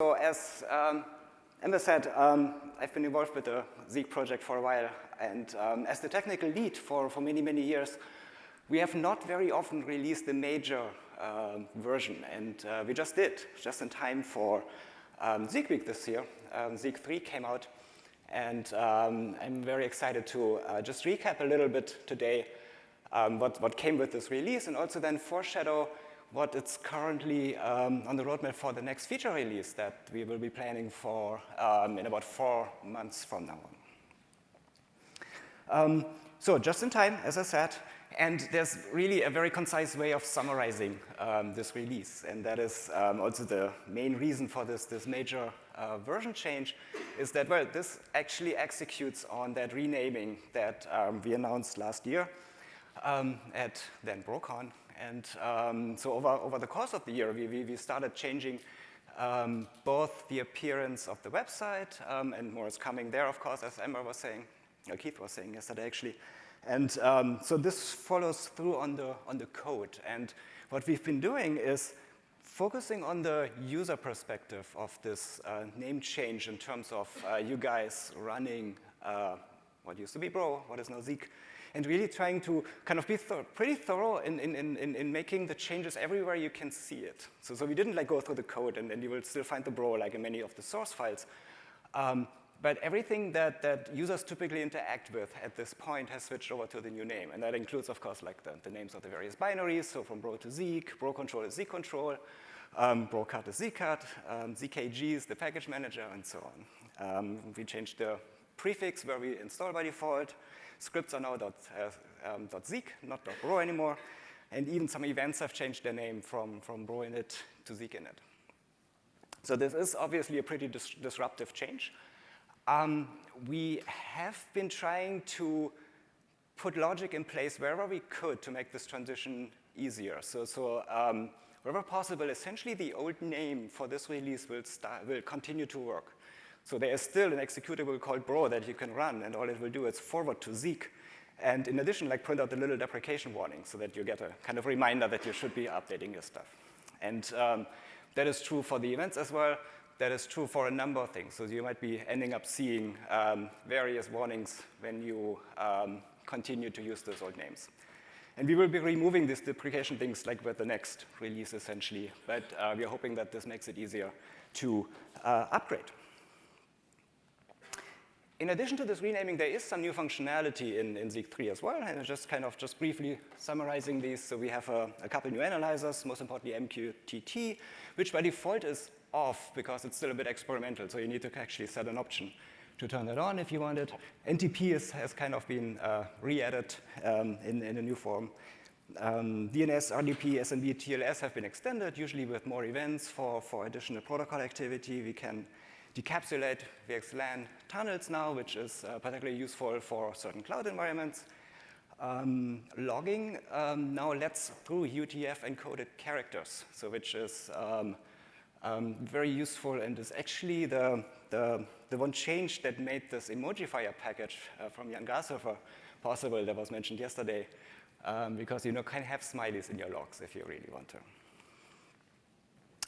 So as um, Emma said, um, I've been involved with the Zeek project for a while, and um, as the technical lead for, for many, many years, we have not very often released the major uh, version, and uh, we just did, just in time for um, Zeek Week this year. Um, Zeek 3 came out, and um, I'm very excited to uh, just recap a little bit today um, what, what came with this release, and also then foreshadow what is currently um, on the roadmap for the next feature release that we will be planning for um, in about four months from now on. Um, so just in time, as I said, and there's really a very concise way of summarizing um, this release, and that is um, also the main reason for this, this major uh, version change, is that, well, this actually executes on that renaming that um, we announced last year at then BroCon, and um, so over, over the course of the year, we, we, started changing um, both the appearance of the website, um, and more is coming there, of course, as Emma was saying, or Keith was saying yesterday, actually. And um, so this follows through on the, on the code. And what we've been doing is focusing on the user perspective of this uh, name change in terms of uh, you guys running uh, what used to be Bro, what is now Zeek, and really trying to kind of be pretty thorough in, in, in, in making the changes everywhere you can see it. So, so we didn't like go through the code and, and you will still find the bro like in many of the source files. Um, but everything that, that users typically interact with at this point has switched over to the new name. And that includes, of course, like the, the names of the various binaries. So from bro to Zeek, bro control is Zeek control, um, bro-cut is zeek-cut, um, ZKG is the package manager, and so on. Um, we changed the prefix where we install by default. Scripts are now dot, uh, um, dot .zeek, not dot .bro anymore. And even some events have changed their name from, from bro init to zeek init. So this is obviously a pretty dis disruptive change. Um, we have been trying to put logic in place wherever we could to make this transition easier. So, so um, wherever possible, essentially the old name for this release will, will continue to work. So there is still an executable called bro that you can run, and all it will do is forward to Zeek. And in addition, like print out the little deprecation warning so that you get a kind of reminder that you should be updating your stuff. And um, that is true for the events as well. That is true for a number of things. So you might be ending up seeing um, various warnings when you um, continue to use those old names. And we will be removing these deprecation things like with the next release essentially, but uh, we are hoping that this makes it easier to uh, upgrade. In addition to this renaming, there is some new functionality in, in Zeek 3 as well, and just kind of just briefly summarizing these. So we have a, a couple new analyzers, most importantly MQTT, which by default is off because it's still a bit experimental, so you need to actually set an option to turn that on if you want it. NTP is, has kind of been uh, re-added um, in, in, a new form. Um, DNS, RDP, SMB, TLS have been extended, usually with more events for, for additional protocol activity. We can decapsulate VXLAN tunnels now, which is uh, particularly useful for certain cloud environments. Um, logging um, now lets through UTF-encoded characters, so which is um, um, very useful and is actually the, the, the, one change that made this Emojifier package uh, from Jan Grashofer possible that was mentioned yesterday, because you know, can have smileys in your logs if you really want to.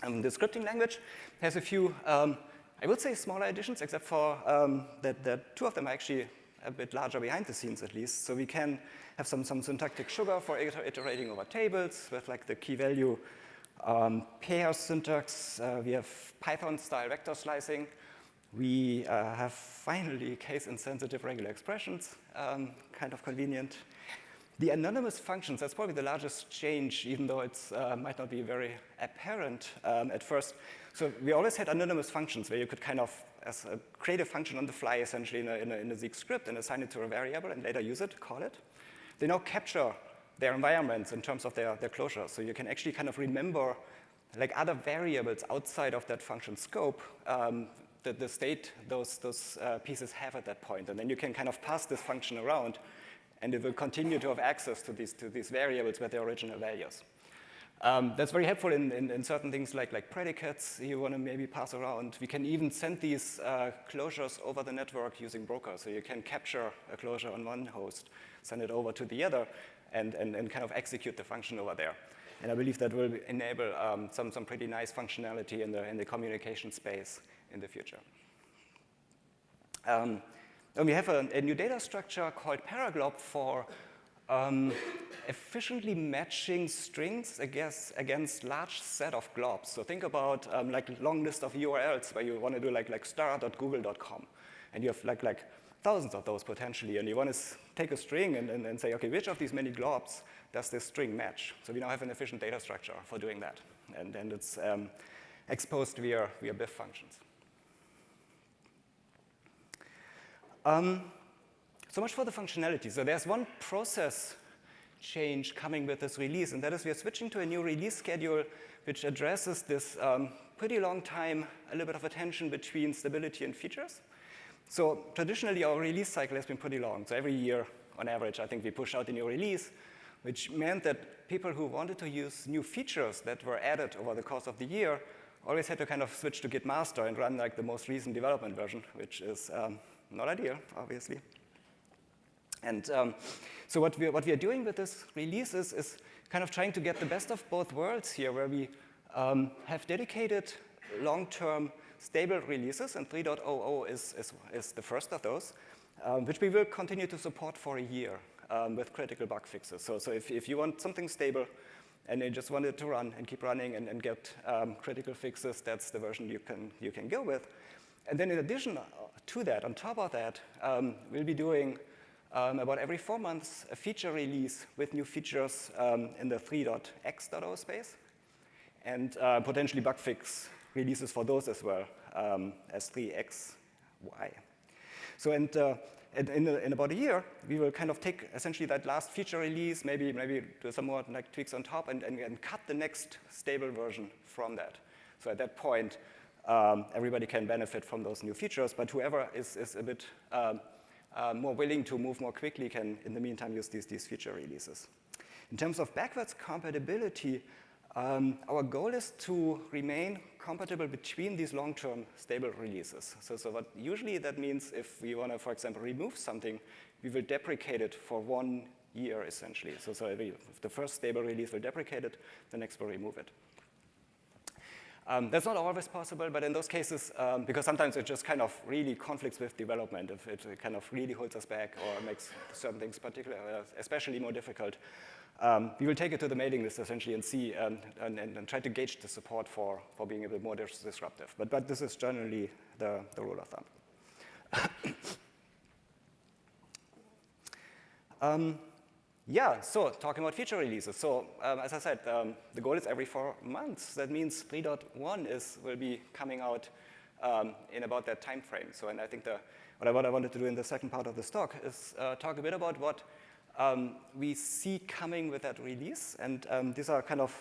Um, the scripting language has a few um, I would say smaller additions, except for um, that, that two of them are actually a bit larger behind the scenes at least. So we can have some, some syntactic sugar for iterating over tables with like the key value um, pair syntax. Uh, we have Python-style vector slicing. We uh, have finally case-insensitive regular expressions, um, kind of convenient. The anonymous functions, that's probably the largest change, even though it uh, might not be very apparent um, at first. So we always had anonymous functions where you could kind of a, create a function on the fly, essentially, in a, in, a, in a Zeek script and assign it to a variable and later use it, call it. They now capture their environments in terms of their, their closure. So you can actually kind of remember like other variables outside of that function scope um, that the state those, those uh, pieces have at that point. And then you can kind of pass this function around and it will continue to have access to these, to these variables with their original values. Um, that's very helpful in, in, in, certain things like, like predicates you want to maybe pass around. We can even send these uh, closures over the network using Broker. So you can capture a closure on one host, send it over to the other, and, and, and kind of execute the function over there. And I believe that will enable um, some, some pretty nice functionality in the, in the communication space in the future. Um, and we have a, a, new data structure called Paraglob for um, efficiently matching strings against, against large set of globs. So think about um, like long list of URLs where you want to do like, like star.google.com. And you have like, like thousands of those potentially. And you want to take a string and, and, and say, OK, which of these many globs does this string match? So we now have an efficient data structure for doing that. And, and it's um, exposed via, via BIF functions. Um, so much for the functionality. So there's one process change coming with this release, and that is we are switching to a new release schedule which addresses this um, pretty long time, a little bit of a tension between stability and features. So traditionally, our release cycle has been pretty long. So every year, on average, I think we push out a new release, which meant that people who wanted to use new features that were added over the course of the year always had to kind of switch to Git master and run like the most recent development version, which is um, not ideal, obviously. And um, so what we, are, what we are doing with this release is, is kind of trying to get the best of both worlds here, where we um, have dedicated long-term stable releases, and 3.00 is, is, is, the first of those, um, which we will continue to support for a year um, with critical bug fixes. So, so if, if you want something stable and you just want it to run and keep running and, and get um, critical fixes, that's the version you can, you can go with. And then in addition to that, on top of that, um, we'll be doing um, about every four months a feature release with new features um, in the 3.x.0 space, and uh, potentially bug fix releases for those as well um, as 3xy. So and, uh, in, in, about a year, we will kind of take essentially that last feature release, maybe maybe do some more like tweaks on top, and, and, and cut the next stable version from that. So at that point, um, everybody can benefit from those new features, but whoever is, is a bit um, uh, more willing to move more quickly can, in the meantime, use these, these feature releases. In terms of backwards compatibility, um, our goal is to remain compatible between these long-term stable releases. So, so what usually that means if we want to, for example, remove something, we will deprecate it for one year, essentially. So, so if the first stable release will deprecate it, the next will remove it. Um, that's not always possible, but in those cases, um, because sometimes it just kind of really conflicts with development, if it kind of really holds us back or makes certain things particularly, uh, especially more difficult, um, we will take it to the mailing list essentially and see um, and, and, and, try to gauge the support for, for being a bit more dis disruptive. But, but this is generally the, the rule of thumb. yeah, so talking about feature releases. So um, as I said, um, the goal is every four months. That means 3.1 is will be coming out um, in about that time frame. So and I think the, what, I, what I wanted to do in the second part of this talk is uh, talk a bit about what um, we see coming with that release. And um, these are kind of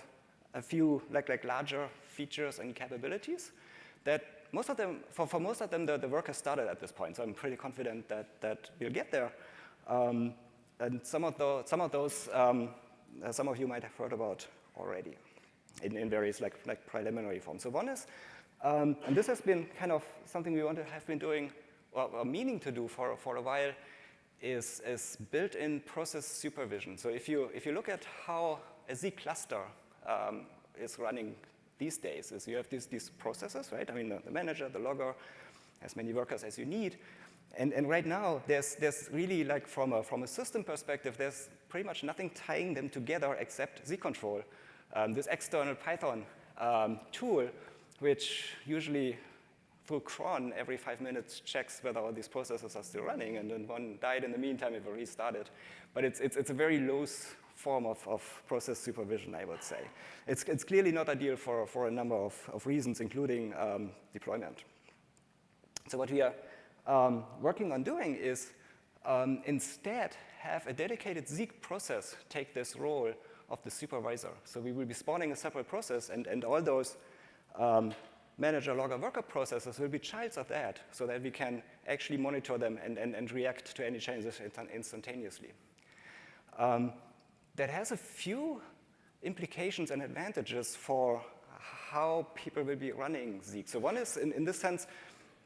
a few like, like larger features and capabilities that most of them, for, for most of them, the, the work has started at this point. So I'm pretty confident that, that we'll get there. Um, and some of, the, some of those, um, uh, some of you might have heard about already in, in various like, like preliminary forms. So one is, um, and this has been kind of something we want to have been doing or, or meaning to do for, for a while, is, is built-in process supervision. So if you, if you look at how a Zeek cluster um, is running these days, is you have these, these processes, right? I mean, the, the manager, the logger, as many workers as you need, and, and right now, there's, there's really like from a, from a system perspective, there's pretty much nothing tying them together except Zeek control, um, this external Python um, tool, which usually through cron every five minutes checks whether all these processes are still running, and then one died in the meantime, restart it. But it's, it's, it's a very loose form of, of process supervision, I would say. It's, it's clearly not ideal for, for a number of, of reasons, including um, deployment. So what we are um, working on doing is um, instead have a dedicated Zeek process take this role of the supervisor. So we will be spawning a separate process, and, and all those um, manager, logger, worker processes will be childs of that, so that we can actually monitor them and, and, and react to any changes instantaneously. Um, that has a few implications and advantages for how people will be running Zeek. So one is, in, in this sense,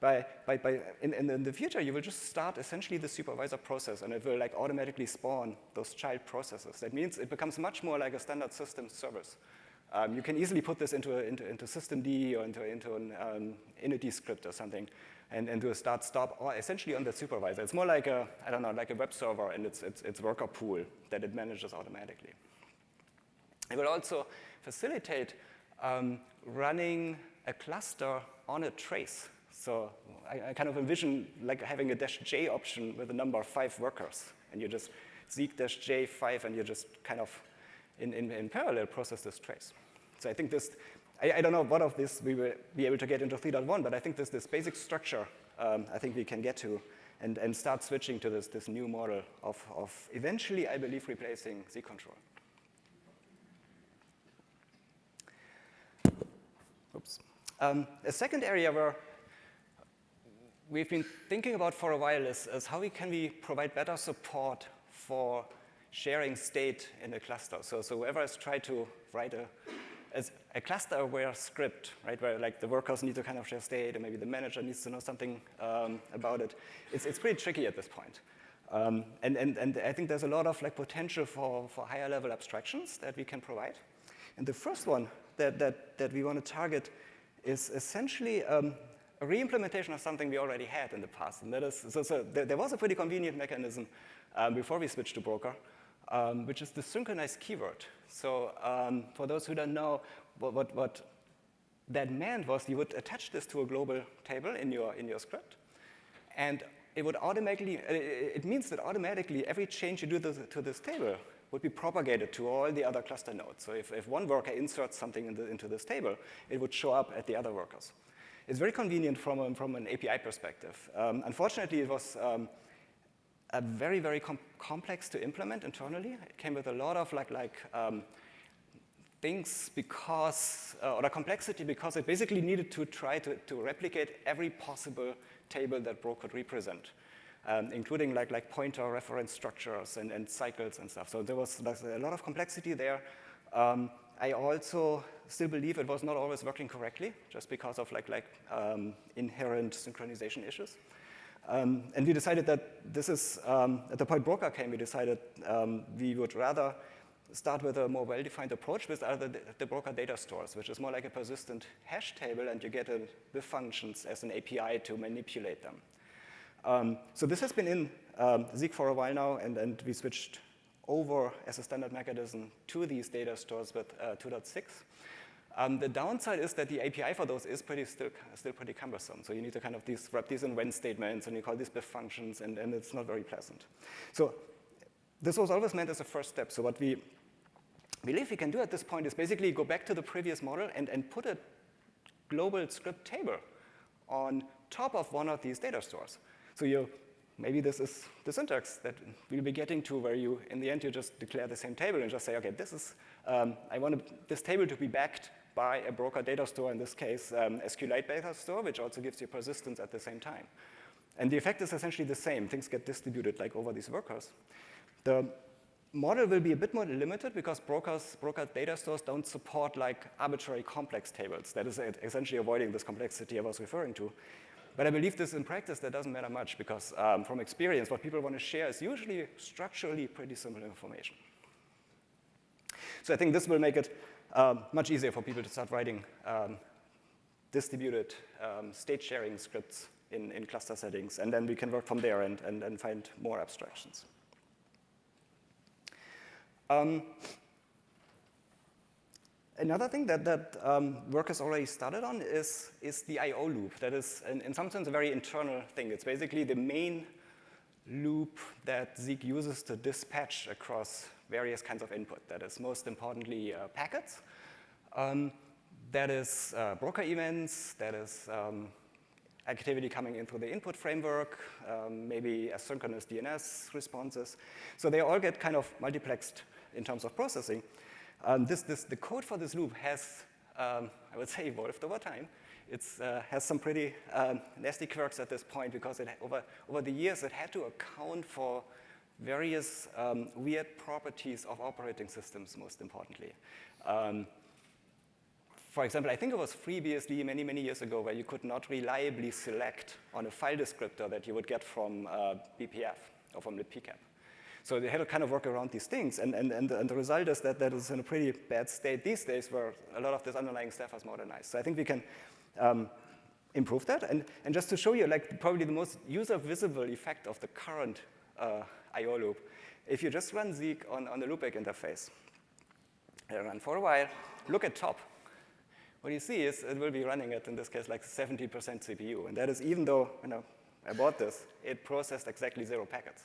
by, by, by in, in, the future, you will just start essentially the supervisor process, and it will like automatically spawn those child processes. That means it becomes much more like a standard system service. Um, you can easily put this into, a, into, into systemd or into, into an um, init script or something, and, and do a start stop, or essentially on the supervisor. It's more like a, I don't know, like a web server and its, its, its worker pool that it manages automatically. It will also facilitate um, running a cluster on a trace. So I, I, kind of envision like having a dash J option with a number of five workers, and you just Zeek dash J five, and you just kind of in, in, in parallel process this trace. So I think this, I, I, don't know what of this we will be able to get into 3.1, but I think this, this basic structure um, I think we can get to and, and start switching to this, this new model of, of eventually, I believe, replacing Zeek control. Oops. Um, a second area where we've been thinking about for a while is, is how we can we provide better support for sharing state in a cluster. So, so whoever has tried to write a, a cluster-aware script, right, where like the workers need to kind of share state, and maybe the manager needs to know something um, about it, it's, it's pretty tricky at this point. Um, and, and, and I think there's a lot of like potential for, for higher level abstractions that we can provide. And the first one that, that, that we want to target is essentially um, a re-implementation of something we already had in the past. And that is, so, so there, there was a pretty convenient mechanism um, before we switched to Broker, um, which is the synchronized keyword. So um, for those who don't know, what, what, what, that meant was you would attach this to a global table in your, in your script, and it would automatically, uh, it means that automatically every change you do to, this table would be propagated to all the other cluster nodes. So if, if one worker inserts something in the, into this table, it would show up at the other workers. It's very convenient from, a, from an API perspective. Um, unfortunately, it was um, a very, very com complex to implement internally. It came with a lot of like, like um, things because, uh, or the complexity because it basically needed to try to, to replicate every possible table that Bro could represent, um, including like, like pointer reference structures and, and cycles and stuff. So there was a lot of complexity there. Um, I also still believe it was not always working correctly, just because of like, like um, inherent synchronization issues. Um, and we decided that this is, um, at the point Broker came, we decided um, we would rather start with a more well-defined approach with other the Broker data stores, which is more like a persistent hash table, and you get a, the functions as an API to manipulate them. Um, so this has been in um, Zeek for a while now, and, and we switched over as a standard mechanism to these data stores with uh, 2.6. Um, the downside is that the API for those is pretty still, still pretty cumbersome. So you need to kind of these, wrap these in when statements, and you call these BIF functions, and, and it's not very pleasant. So this was always meant as a first step. So what we believe we can do at this point is basically go back to the previous model and, and put a global script table on top of one of these data stores. So you maybe this is the syntax that we'll be getting to where you, in the end, you just declare the same table and just say, okay, this is, um, I want this table to be backed by a broker data store, in this case, um, SQLite data store, which also gives you persistence at the same time. And the effect is essentially the same. Things get distributed like over these workers. The model will be a bit more limited because brokers, broker data stores don't support like arbitrary complex tables. That is essentially avoiding this complexity I was referring to. But I believe this in practice, that doesn't matter much because um, from experience, what people want to share is usually structurally pretty simple information. So I think this will make it um, much easier for people to start writing um, distributed um, state sharing scripts in, in cluster settings, and then we can work from there and, and, and find more abstractions. Um, another thing that, that um, work has already started on is, is the I.O. loop. That is, in, in some sense, a very internal thing. It's basically the main loop that Zeek uses to dispatch across various kinds of input. That is most importantly uh, packets. Um, that is uh, broker events. That is um, activity coming in through the input framework, um, maybe asynchronous DNS responses. So they all get kind of multiplexed in terms of processing. Um, this, this, the code for this loop has, um, I would say, evolved over time. It uh, has some pretty um, nasty quirks at this point because it, over, over the years it had to account for various um, weird properties of operating systems, most importantly. Um, for example, I think it was FreeBSD many, many years ago where you could not reliably select on a file descriptor that you would get from uh, BPF or from libpcap. So they had to kind of work around these things, and, and, and, the, and the result is that that is in a pretty bad state these days where a lot of this underlying stuff has modernized. So I think we can um, improve that. And, and just to show you, like probably the most user-visible effect of the current uh, I.O. loop, if you just run Zeek on, on the loopback interface, and run for a while, look at top. What you see is it will be running at, in this case, like 70% CPU. And that is even though you know, I bought this, it processed exactly zero packets.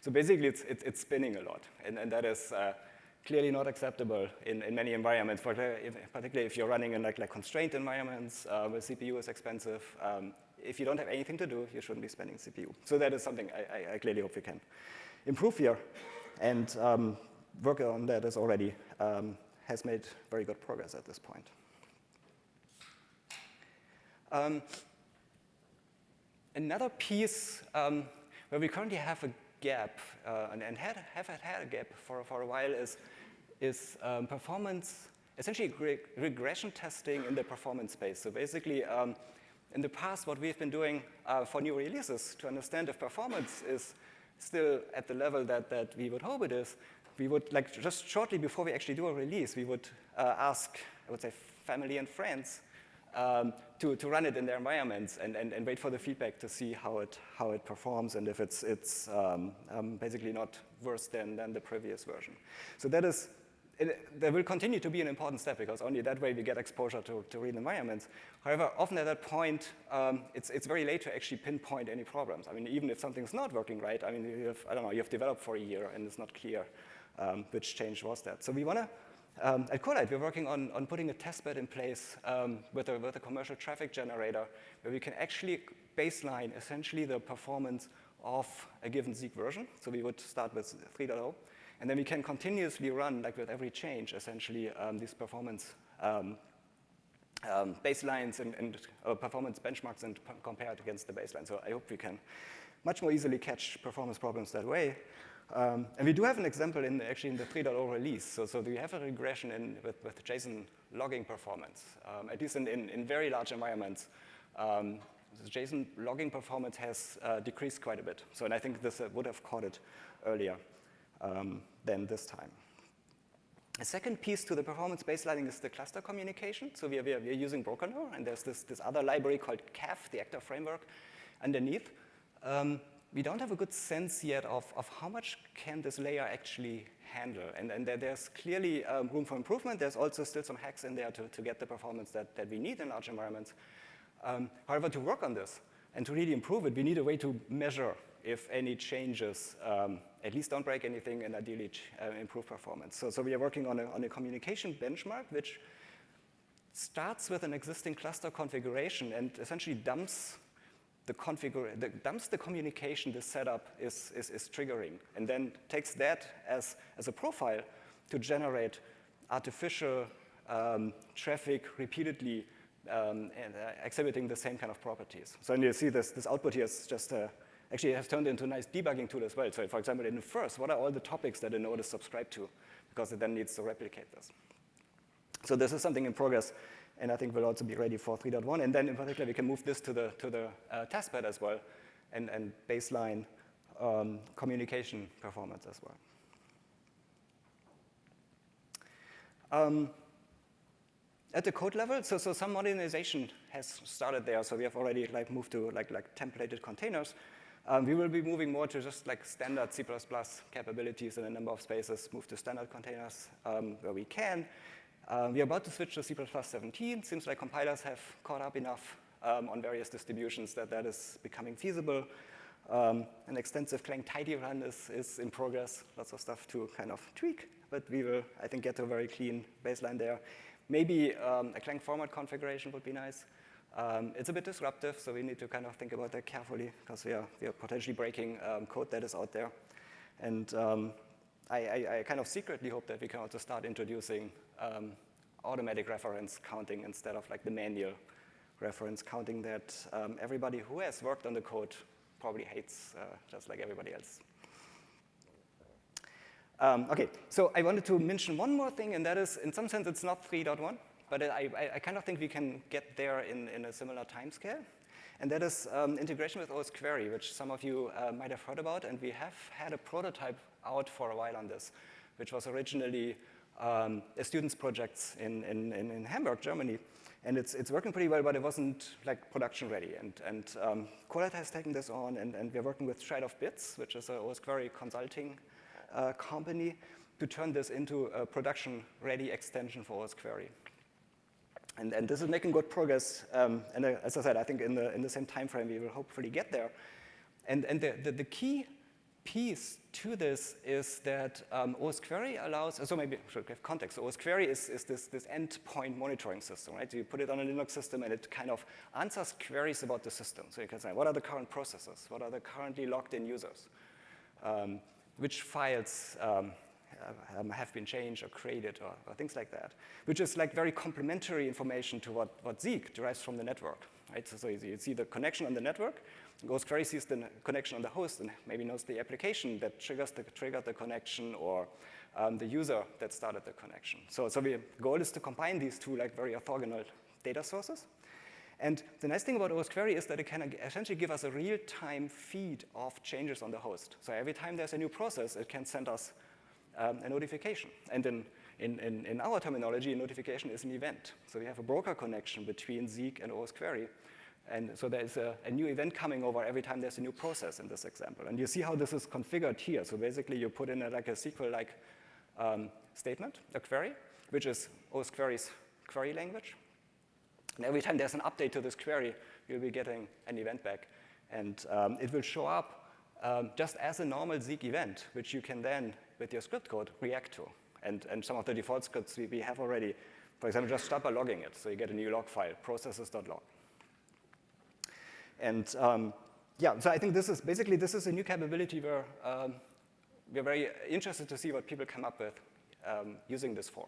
So basically, it's, it's, it's spinning a lot, and, and that is uh, clearly not acceptable in, in many environments, particularly if you're running in like, like constrained environments uh, where CPU is expensive. Um, if you don't have anything to do, you shouldn't be spending CPU. So that is something I, I, I clearly hope we can improve here. And um, work on that is already um, has made very good progress at this point. Um, another piece um, where we currently have a gap, uh, and, and had, have had a gap for, for a while, is, is um, performance, essentially re regression testing in the performance space. So basically, um, in the past, what we've been doing uh, for new releases to understand if performance is still at the level that, that we would hope it is, we would, like, just shortly before we actually do a release, we would uh, ask, I would say, family and friends um, to, to run it in their environments and, and, and wait for the feedback to see how it, how it performs and if it's, it's um, um, basically not worse than, than the previous version. So that is, it, there will continue to be an important step because only that way we get exposure to, to real environments. However, often at that point, um, it's, it's very late to actually pinpoint any problems. I mean, even if something's not working right, I mean, you have, I don't know, you have developed for a year and it's not clear um, which change was that. So we want to um, at Corelight, we're working on, on putting a testbed in place um, with, a, with a commercial traffic generator where we can actually baseline essentially the performance of a given Zeek version. So we would start with 3.0, and then we can continuously run, like with every change, essentially um, these performance um, um, baselines and, and uh, performance benchmarks and compare it against the baseline. So I hope we can much more easily catch performance problems that way. Um, and we do have an example in actually in the 3.0 release. So, so we have a regression in, with, with JSON logging performance, um, at least in, in, in, very large environments. Um, the JSON logging performance has uh, decreased quite a bit. So and I think this uh, would have caught it earlier um, than this time. A second piece to the performance baselining is the cluster communication. So we are, we are, we are using Brocanor, and there's this, this other library called CAF, the actor framework, underneath. Um, we don't have a good sense yet of, of how much can this layer actually handle. And, and there, there's clearly um, room for improvement. There's also still some hacks in there to, to get the performance that, that we need in large environments. Um, however, to work on this and to really improve it, we need a way to measure if any changes um, at least don't break anything and ideally uh, improve performance. So, so we are working on a, on a communication benchmark which starts with an existing cluster configuration and essentially dumps the the, dumps the communication this setup is, is, is triggering, and then takes that as, as a profile to generate artificial um, traffic repeatedly um, and, uh, exhibiting the same kind of properties. So and you see this, this output here is just, uh, actually has turned into a nice debugging tool as well. So for example, in the first, what are all the topics that a node is subscribed to? Because it then needs to replicate this. So this is something in progress and I think we'll also be ready for 3.1. And then in particular, we can move this to the, to the uh, testbed as well and, and baseline um, communication performance as well. Um, at the code level, so, so some modernization has started there. So we have already like moved to like, like templated containers. Um, we will be moving more to just like standard C++ capabilities in a number of spaces, move to standard containers um, where we can. Um, we're about to switch to C++ 17. Seems like compilers have caught up enough um, on various distributions that that is becoming feasible. Um, an extensive Clang tidy run is, is in progress, lots of stuff to kind of tweak, but we will, I think, get to a very clean baseline there. Maybe um, a Clang format configuration would be nice. Um, it's a bit disruptive, so we need to kind of think about that carefully because we are, we are potentially breaking um, code that is out there. And I, I, I, kind of secretly hope that we can also start introducing um, automatic reference counting instead of like the manual reference counting that um, everybody who has worked on the code probably hates, uh, just like everybody else. Um, okay, so I wanted to mention one more thing, and that is, in some sense, it's not 3.1, but I, I, I kind of think we can get there in, in a similar time scale. And that is um, integration with OS Query, which some of you uh, might have heard about. And we have had a prototype out for a while on this, which was originally um, a student's projects in, in, in Hamburg, Germany. And it's, it's working pretty well, but it wasn't like production ready. And, and um, has taken this on, and, and we're working with Trail of Bits, which is a Query consulting uh, company, to turn this into a production ready extension for Query. And, and this is making good progress. Um, and uh, as I said, I think in the, in the same time frame, we will hopefully get there. And, and the, the, the key piece to this is that um, OS Query allows, so maybe I should give context. OS Query is, is this, this endpoint monitoring system, right? So you put it on a Linux system and it kind of answers queries about the system. So you can say, what are the current processes? What are the currently logged in users? Um, which files um, um have been changed or created or, or, things like that, which is like very complementary information to what, what Zeek derives from the network, right? So, so you see the connection on the network, OS Query sees the connection on the host and maybe knows the application that triggers the, triggered the connection or um, the user that started the connection. So, so the goal is to combine these two like very orthogonal data sources. And the nice thing about OS Query is that it can essentially give us a real-time feed of changes on the host. So every time there's a new process, it can send us um, a notification. And in, in, in, in, our terminology, a notification is an event. So we have a broker connection between Zeek and OS Query. And so there's a, a, new event coming over every time there's a new process in this example. And you see how this is configured here. So basically you put in a, like a SQL-like um, statement, a query, which is OS query's query language. And every time there's an update to this query, you'll be getting an event back. And um, it will show up um, just as a normal Zeek event, which you can then, with your script code, react to. And, and some of the default scripts we, we have already, for example, just start by logging it. So you get a new log file, processes.log. And um, yeah, so I think this is basically this is a new capability where um, we're very interested to see what people come up with um, using this for.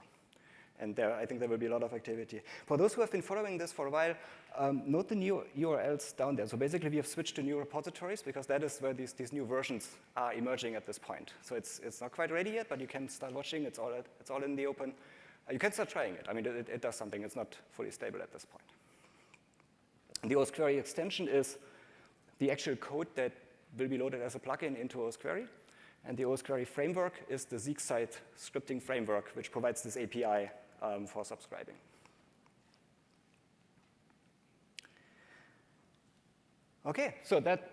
And there, I think there will be a lot of activity. For those who have been following this for a while, um, note the new URLs down there. So basically, we have switched to new repositories because that is where these, these new versions are emerging at this point. So it's, it's not quite ready yet, but you can start watching. It's all, it's all in the open. Uh, you can start trying it. I mean, it, it does something. It's not fully stable at this point. The OS Query extension is the actual code that will be loaded as a plugin into OS Query. And the OS Query framework is the Zeek-side scripting framework, which provides this API um, for subscribing. Okay, so that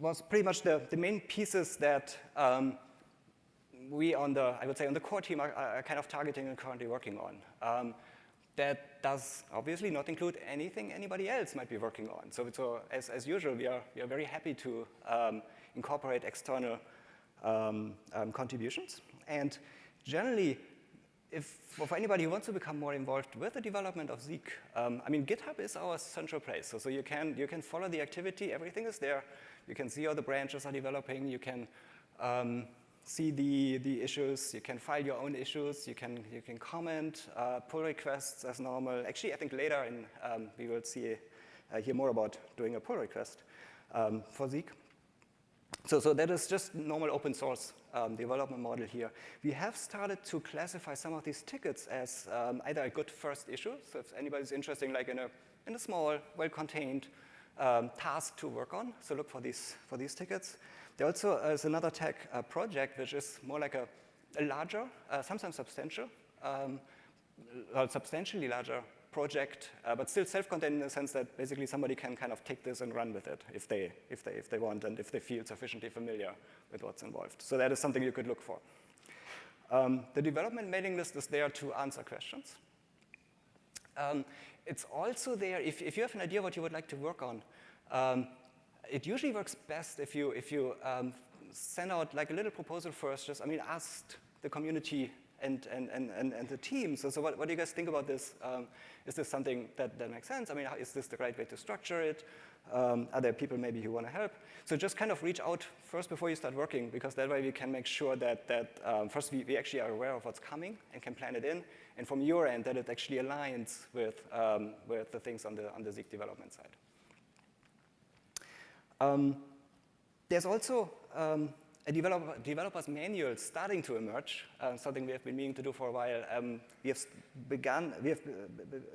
was pretty much the, the main pieces that um, we on the, I would say on the core team are, are, kind of targeting and currently working on. Um, that does obviously not include anything anybody else might be working on. So, so as, as usual, we are, we are very happy to um, incorporate external um, um, contributions. And generally, if for anybody who wants to become more involved with the development of Zeek, um, I mean, GitHub is our central place. So, so you, can, you can follow the activity, everything is there. You can see how the branches are developing. You can um, see the, the issues, you can file your own issues, you can, you can comment, uh, pull requests as normal. Actually, I think later in, um, we will see, uh, hear more about doing a pull request um, for Zeek. So, so that is just normal open source um, development model here. We have started to classify some of these tickets as um, either a good first issue, so if anybody's interested like in a, in a small, well-contained um, task to work on, so look for these, for these tickets. There also is another tech uh, project which is more like a, a larger, uh, sometimes substantial, um, substantially larger project, uh, but still self-contained in the sense that basically somebody can kind of take this and run with it if they, if they, if they want and if they feel sufficiently familiar with what's involved. So that is something you could look for. Um, the development mailing list is there to answer questions. Um, it's also there, if, if you have an idea what you would like to work on, um, it usually works best if you, if you um, send out like a little proposal first, just, I mean, ask the community and, and, and, and, the team. So, so what, what do you guys think about this? Um, is this something that, that makes sense? I mean, is this the right way to structure it? Um, are there people maybe who want to help? So just kind of reach out first before you start working, because that way we can make sure that, that um, first we, we actually are aware of what's coming and can plan it in, and from your end that it actually aligns with, um, with the things on the, on the Zeek development side. Um, there's also um, a developer, developer's manual starting to emerge, uh, something we have been meaning to do for a while. Um, we have begun, we, have,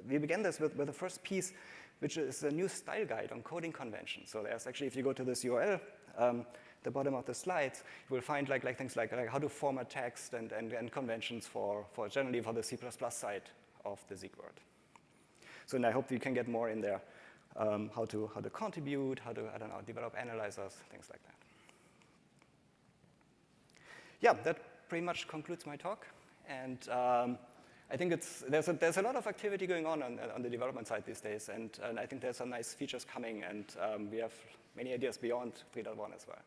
we began this with, with the first piece, which is a new style guide on coding conventions. So there's actually, if you go to this URL, um, the bottom of the slides, you will find like, like things like, like how to format text and, and, and conventions for, for generally for the C++ side of the Zeek world. So and I hope you can get more in there, um, how, to, how to contribute, how to, I don't know, develop analyzers, things like that yeah, that pretty much concludes my talk. And um, I think it's, there's, a, there's a lot of activity going on, on on, the development side these days, and, and I think there's some nice features coming, and um, we have many ideas beyond 3.1 as well.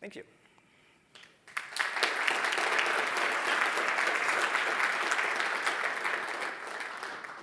Thank you.